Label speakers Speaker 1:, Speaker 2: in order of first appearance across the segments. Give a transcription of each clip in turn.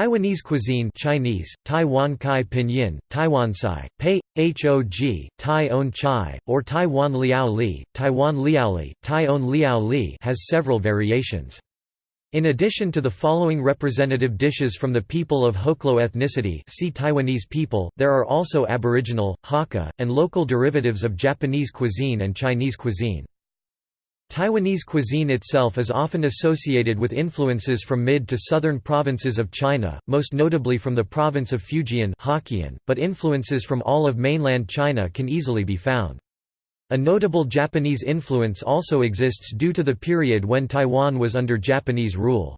Speaker 1: Taiwanese cuisine Chinese, Taiwan Kai Pinyin, Taiwansai, Pei, Hog, Tai On Chai, or Taiwan Liao Li, Taiwan Liao Li, Tai On Liao Li has several variations. In addition to the following representative dishes from the people of Hoklo ethnicity see Taiwanese people, there are also Aboriginal, Hakka, and local derivatives of Japanese cuisine and Chinese cuisine. Taiwanese cuisine itself is often associated with influences from mid to southern provinces of China, most notably from the province of Fujian but influences from all of mainland China can easily be found. A notable Japanese influence also exists due to the period when Taiwan was under Japanese rule.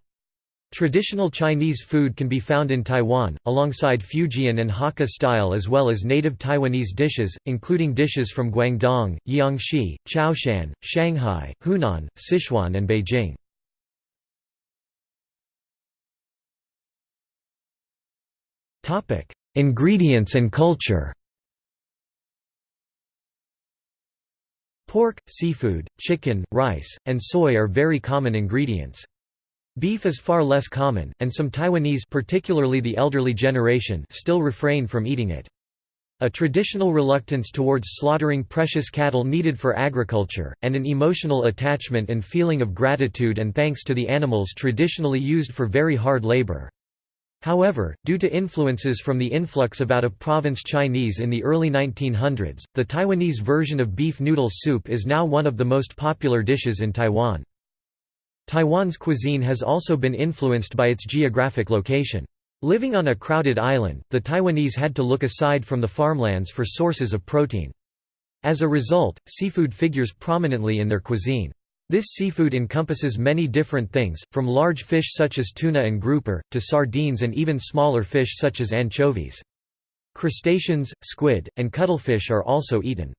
Speaker 1: Traditional Chinese food can be found in Taiwan, alongside Fujian and Hakka style as well as native Taiwanese dishes, including dishes from Guangdong, Jiangxi, Chaoshan, Shanghai, Hunan, Sichuan and Beijing. Ingredients and culture Pork, seafood, chicken, rice, and soy are very common ingredients. Beef is far less common, and some Taiwanese particularly the elderly generation still refrain from eating it. A traditional reluctance towards slaughtering precious cattle needed for agriculture, and an emotional attachment and feeling of gratitude and thanks to the animals traditionally used for very hard labor. However, due to influences from the influx of out-of-province Chinese in the early 1900s, the Taiwanese version of beef noodle soup is now one of the most popular dishes in Taiwan. Taiwan's cuisine has also been influenced by its geographic location. Living on a crowded island, the Taiwanese had to look aside from the farmlands for sources of protein. As a result, seafood figures prominently in their cuisine. This seafood encompasses many different things, from large fish such as tuna and grouper, to sardines and even smaller fish such as anchovies. Crustaceans, squid, and cuttlefish are also eaten.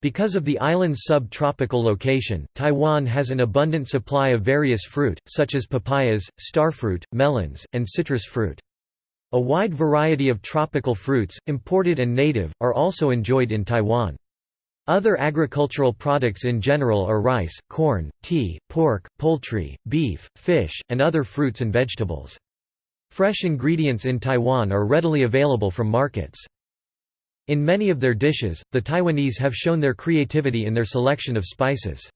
Speaker 1: Because of the island's sub-tropical location, Taiwan has an abundant supply of various fruit, such as papayas, starfruit, melons, and citrus fruit. A wide variety of tropical fruits, imported and native, are also enjoyed in Taiwan. Other agricultural products in general are rice, corn, tea, pork, poultry, beef, fish, and other fruits and vegetables. Fresh ingredients in Taiwan are readily available from markets. In many of their dishes, the Taiwanese have shown their creativity in their selection of spices.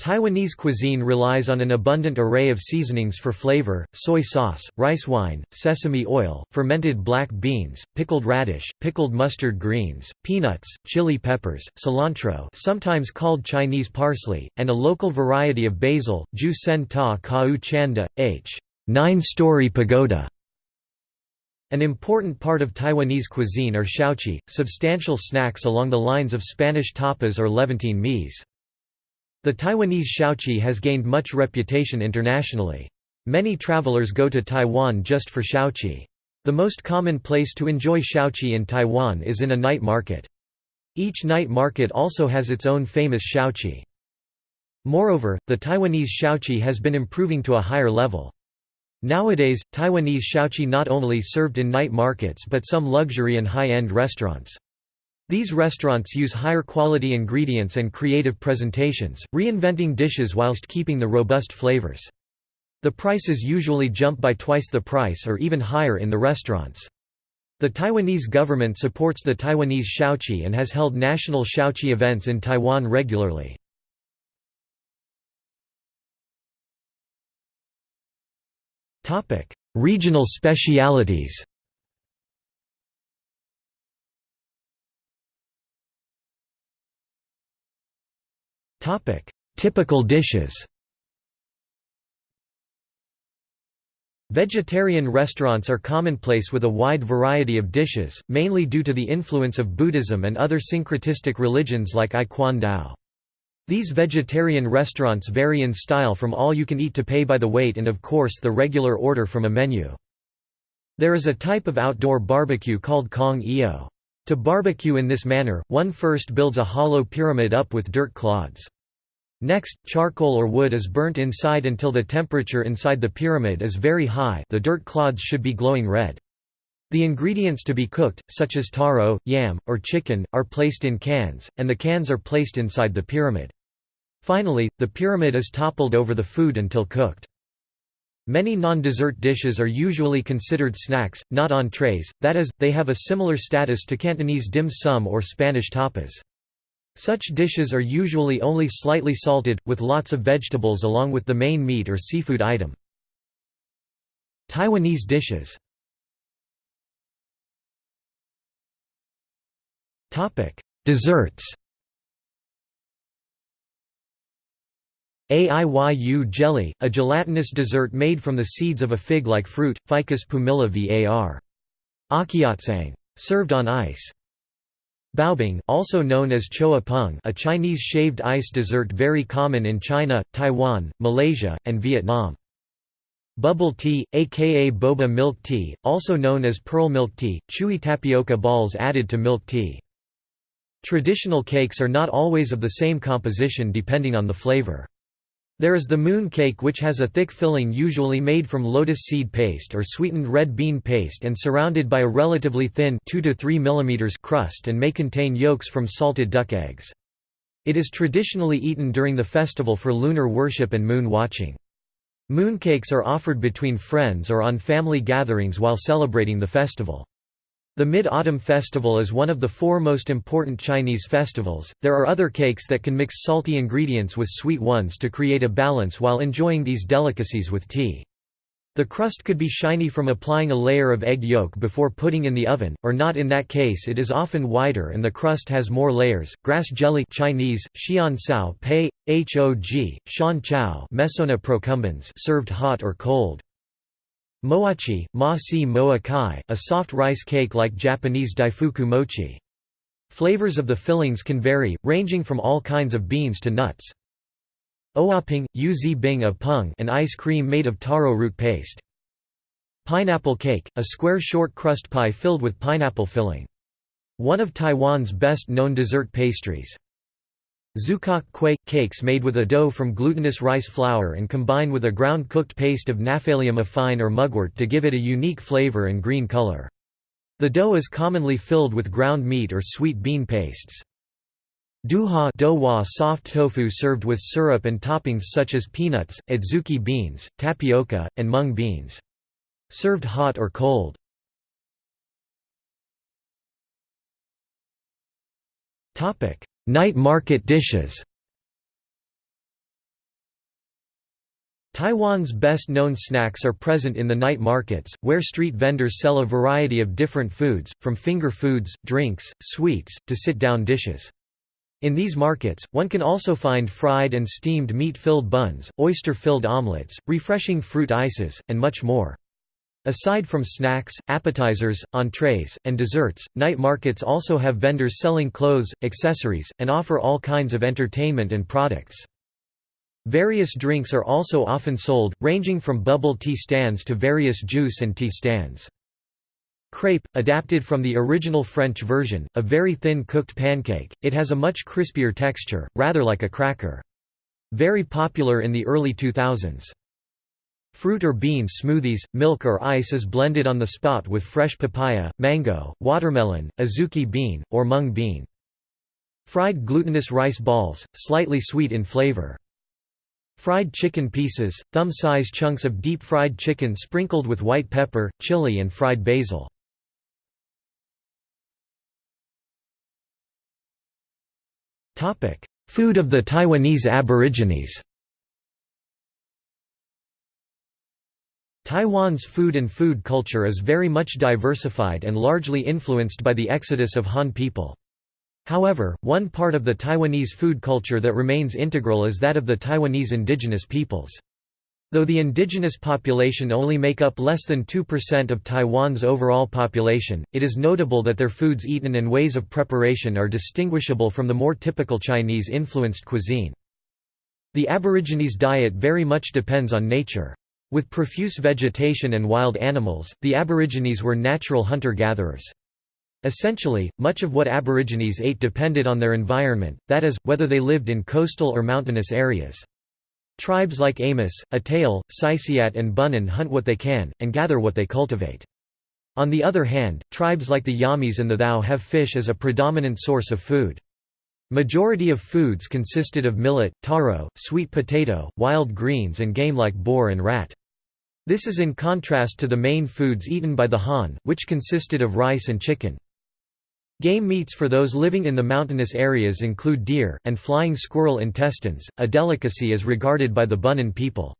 Speaker 1: Taiwanese cuisine relies on an abundant array of seasonings for flavor, soy sauce, rice wine, sesame oil, fermented black beans, pickled radish, pickled mustard greens, peanuts, chili peppers, cilantro sometimes called Chinese parsley, and a local variety of basil, ju sen ta kau chanda, h. nine-story pagoda. An important part of Taiwanese cuisine are xiaochi, substantial snacks along the lines of Spanish tapas or Levantine meze. The Taiwanese xiaochi has gained much reputation internationally. Many travelers go to Taiwan just for xiaochi. The most common place to enjoy xiaochi in Taiwan is in a night market. Each night market also has its own famous xiaochi. Moreover, the Taiwanese xiaochi has been improving to a higher level. Nowadays, Taiwanese xiaochi not only served in night markets but some luxury and high-end restaurants. These restaurants use higher quality ingredients and creative presentations, reinventing dishes whilst keeping the robust flavors. The prices usually jump by twice the price or even higher in the restaurants. The Taiwanese government supports the Taiwanese xiaochi and has held national xiaochi events in Taiwan regularly. Topic: Regional specialities. Topic: Typical dishes. Vegetarian restaurants are commonplace with a wide variety of dishes, mainly due to the influence of Buddhism and other syncretistic religions like I Dao. These vegetarian restaurants vary in style from all-you-can-eat to pay by the weight and of course the regular order from a menu. There is a type of outdoor barbecue called kong io. To barbecue in this manner, one first builds a hollow pyramid up with dirt clods. Next, charcoal or wood is burnt inside until the temperature inside the pyramid is very high the dirt clods should be glowing red. The ingredients to be cooked, such as taro, yam, or chicken, are placed in cans, and the cans are placed inside the pyramid. Finally, the pyramid is toppled over the food until cooked. Many non-dessert dishes are usually considered snacks, not entrees, that is, they have a similar status to Cantonese dim sum or Spanish tapas. Such dishes are usually only slightly salted, with lots of vegetables along with the main meat or seafood item. Taiwanese dishes Desserts Aiyu jelly, a gelatinous dessert made from the seeds of a fig-like fruit, Ficus pumila var. awkeotsang. Served on ice. Baobing, also known as choa peng a Chinese shaved ice dessert very common in China, Taiwan, Malaysia, and Vietnam. Bubble tea, aka boba milk tea, also known as pearl milk tea, chewy tapioca balls added to milk tea. Traditional cakes are not always of the same composition depending on the flavor. There is the moon cake which has a thick filling usually made from lotus seed paste or sweetened red bean paste and surrounded by a relatively thin 2 to 3 mm crust and may contain yolks from salted duck eggs. It is traditionally eaten during the festival for lunar worship and moon watching. Mooncakes are offered between friends or on family gatherings while celebrating the festival. The Mid-Autumn Festival is one of the four most important Chinese festivals. There are other cakes that can mix salty ingredients with sweet ones to create a balance while enjoying these delicacies with tea. The crust could be shiny from applying a layer of egg yolk before putting in the oven, or not in that case it is often wider and the crust has more layers. Grass jelly Chinese, xian sao pei, hog, shan chow Mesona procumbens served hot or cold. Moachi, ma si moa kai, a soft rice cake like Japanese daifuku mochi. Flavors of the fillings can vary, ranging from all kinds of beans to nuts. Oaping, yu bing of pung an ice cream made of taro root paste. Pineapple cake, a square short crust pie filled with pineapple filling. One of Taiwan's best-known dessert pastries. Zukok quay – cakes made with a dough from glutinous rice flour and combine with a ground cooked paste of Gnaphalium affine or mugwort to give it a unique flavor and green color. The dough is commonly filled with ground meat or sweet bean pastes. Duha douwa soft tofu served with syrup and toppings such as peanuts, adzuki beans, tapioca, and mung beans. Served hot or cold. Topic: Night market dishes Taiwan's best-known snacks are present in the night markets, where street vendors sell a variety of different foods, from finger foods, drinks, sweets, to sit-down dishes. In these markets, one can also find fried and steamed meat-filled buns, oyster-filled omelets, refreshing fruit ices, and much more. Aside from snacks, appetizers, entrees, and desserts, night markets also have vendors selling clothes, accessories, and offer all kinds of entertainment and products. Various drinks are also often sold, ranging from bubble tea stands to various juice and tea stands. Crepe, adapted from the original French version, a very thin cooked pancake, it has a much crispier texture, rather like a cracker. Very popular in the early 2000s. Fruit or bean smoothies, milk or ice is blended on the spot with fresh papaya, mango, watermelon, azuki bean, or mung bean. Fried glutinous rice balls, slightly sweet in flavor. Fried chicken pieces, thumb-size chunks of deep-fried chicken sprinkled with white pepper, chili and fried basil. Food of the Taiwanese Aborigines Taiwan's food and food culture is very much diversified and largely influenced by the exodus of Han people. However, one part of the Taiwanese food culture that remains integral is that of the Taiwanese indigenous peoples. Though the indigenous population only make up less than 2% of Taiwan's overall population, it is notable that their foods eaten and ways of preparation are distinguishable from the more typical Chinese-influenced cuisine. The Aborigines' diet very much depends on nature. With profuse vegetation and wild animals, the Aborigines were natural hunter-gatherers. Essentially, much of what Aborigines ate depended on their environment, that is, whether they lived in coastal or mountainous areas. Tribes like Amis, Atayal, Sisiat and Bunun hunt what they can, and gather what they cultivate. On the other hand, tribes like the Yamis and the Thao have fish as a predominant source of food. Majority of foods consisted of millet, taro, sweet potato, wild greens and game like boar and rat. This is in contrast to the main foods eaten by the Han, which consisted of rice and chicken. Game meats for those living in the mountainous areas include deer, and flying squirrel intestines, a delicacy as regarded by the Bunun people.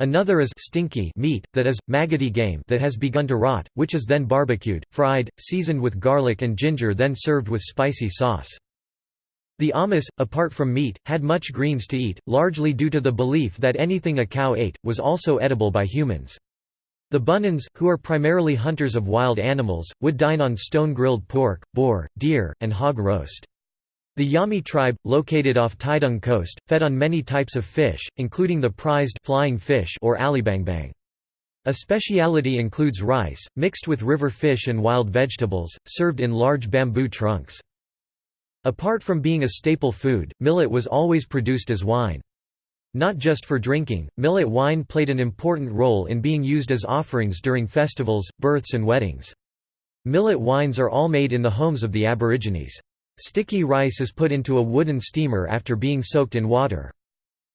Speaker 1: Another is stinky meat, that is, maggoty game that has begun to rot, which is then barbecued, fried, seasoned with garlic and ginger then served with spicy sauce. The Amis, apart from meat, had much greens to eat, largely due to the belief that anything a cow ate, was also edible by humans. The Bununs, who are primarily hunters of wild animals, would dine on stone-grilled pork, boar, deer, and hog roast. The Yami tribe, located off Taitung coast, fed on many types of fish, including the prized flying fish or alibangbang. A speciality includes rice, mixed with river fish and wild vegetables, served in large bamboo trunks. Apart from being a staple food, millet was always produced as wine. Not just for drinking, millet wine played an important role in being used as offerings during festivals, births and weddings. Millet wines are all made in the homes of the Aborigines. Sticky rice is put into a wooden steamer after being soaked in water.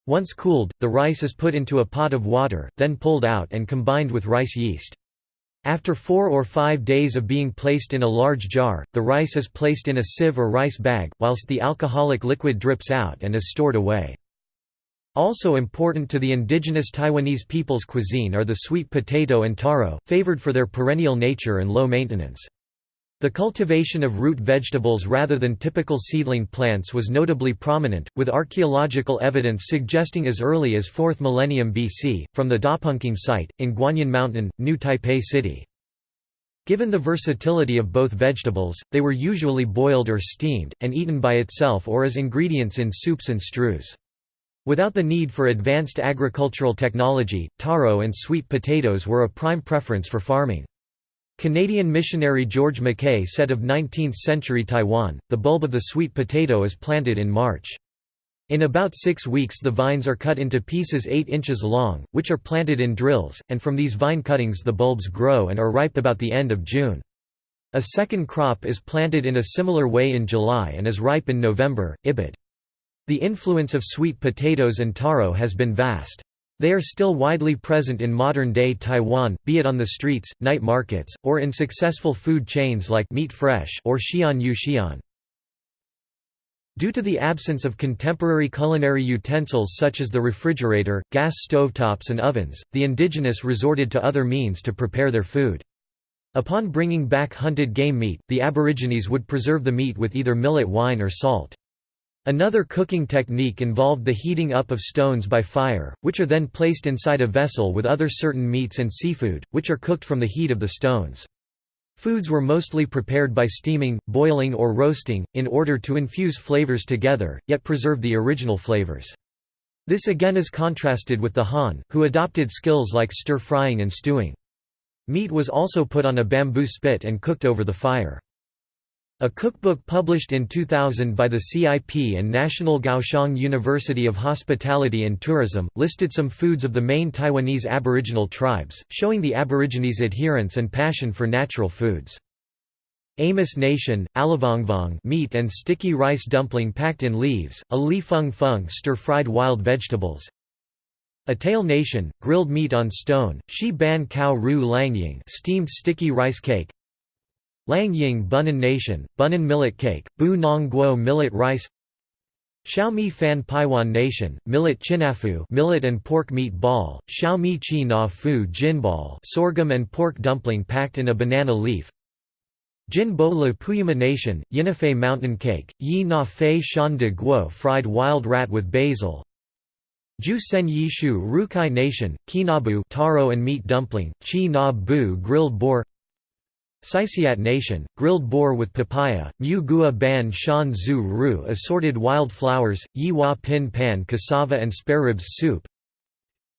Speaker 1: Once cooled, the rice is put into a pot of water, then pulled out and combined with rice yeast. After four or five days of being placed in a large jar, the rice is placed in a sieve or rice bag, whilst the alcoholic liquid drips out and is stored away. Also important to the indigenous Taiwanese people's cuisine are the sweet potato and taro, favored for their perennial nature and low maintenance. The cultivation of root vegetables rather than typical seedling plants was notably prominent, with archaeological evidence suggesting as early as 4th millennium BC, from the Dapenkeng site, in Guanyin Mountain, New Taipei City. Given the versatility of both vegetables, they were usually boiled or steamed, and eaten by itself or as ingredients in soups and stews. Without the need for advanced agricultural technology, taro and sweet potatoes were a prime preference for farming. Canadian missionary George Mackay said of 19th-century Taiwan, the bulb of the sweet potato is planted in March. In about six weeks the vines are cut into pieces 8 inches long, which are planted in drills, and from these vine cuttings the bulbs grow and are ripe about the end of June. A second crop is planted in a similar way in July and is ripe in November, Ibid. The influence of sweet potatoes and taro has been vast. They are still widely present in modern-day Taiwan, be it on the streets, night markets, or in successful food chains like Meet Fresh or Xian Yu Xian. Due to the absence of contemporary culinary utensils such as the refrigerator, gas stovetops and ovens, the indigenous resorted to other means to prepare their food. Upon bringing back hunted game meat, the Aborigines would preserve the meat with either millet wine or salt. Another cooking technique involved the heating up of stones by fire, which are then placed inside a vessel with other certain meats and seafood, which are cooked from the heat of the stones. Foods were mostly prepared by steaming, boiling or roasting, in order to infuse flavors together, yet preserve the original flavors. This again is contrasted with the Han, who adopted skills like stir-frying and stewing. Meat was also put on a bamboo spit and cooked over the fire. A cookbook published in 2000 by the CIP and National Kaohsiung University of Hospitality and Tourism, listed some foods of the main Taiwanese Aboriginal tribes, showing the Aborigines' adherence and passion for natural foods. Amis Nation, alivongvong meat and sticky rice dumpling packed in leaves, a li fung fung stir-fried wild vegetables. Atayal Nation, grilled meat on stone, shi ban cow ru langying steamed sticky rice cake. Langying Bunun Nation, Bunun millet cake, Bu Nong Guo millet rice Xiaomi Fan Paiwan Nation, millet chinafu millet and pork meat ball, Xiaomi Chi Na Fu jinball sorghum and pork dumpling packed in a banana leaf Jin Bo Le Puyuma Nation, Yinafei mountain cake, Yi Na Fei Shan de Guo fried wild rat with basil Ju Sen Yishu Rukai Nation, Kinabu taro and meat dumpling, Chi Na Bu grilled boar Saisiat Nation, grilled boar with papaya, Mu Gua Ban Shan Zhu Ru assorted wild flowers, Yi Hua Pin Pan cassava and spareribs soup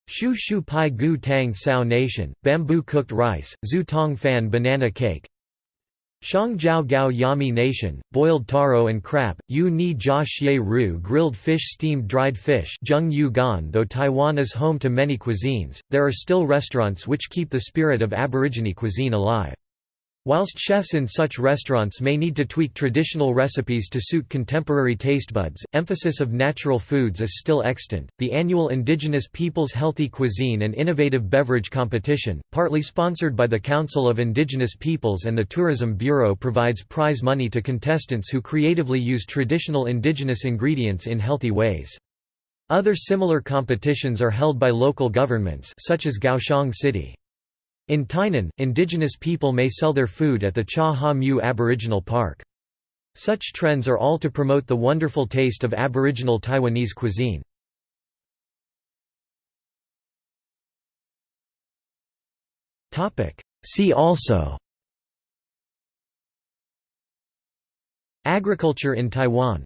Speaker 1: Shu Shu Pai Gu Tang Thao Nation, bamboo cooked rice, Zhu Tong Fan banana cake Shang Jiao Gao Yami Nation, boiled taro and crab, Yu Ni Jia Xie Ru grilled fish steamed dried fish Zheng Yu Gan Though Taiwan is home to many cuisines, there are still restaurants which keep the spirit of Aborigine cuisine alive. Whilst chefs in such restaurants may need to tweak traditional recipes to suit contemporary taste buds, emphasis of natural foods is still extant. The annual Indigenous Peoples Healthy Cuisine and Innovative Beverage Competition, partly sponsored by the Council of Indigenous Peoples and the Tourism Bureau, provides prize money to contestants who creatively use traditional indigenous ingredients in healthy ways. Other similar competitions are held by local governments such as Kaohsiung City. In Tainan, indigenous people may sell their food at the Cha Ha Mu Aboriginal Park. Such trends are all to promote the wonderful taste of Aboriginal Taiwanese cuisine. See also Agriculture in Taiwan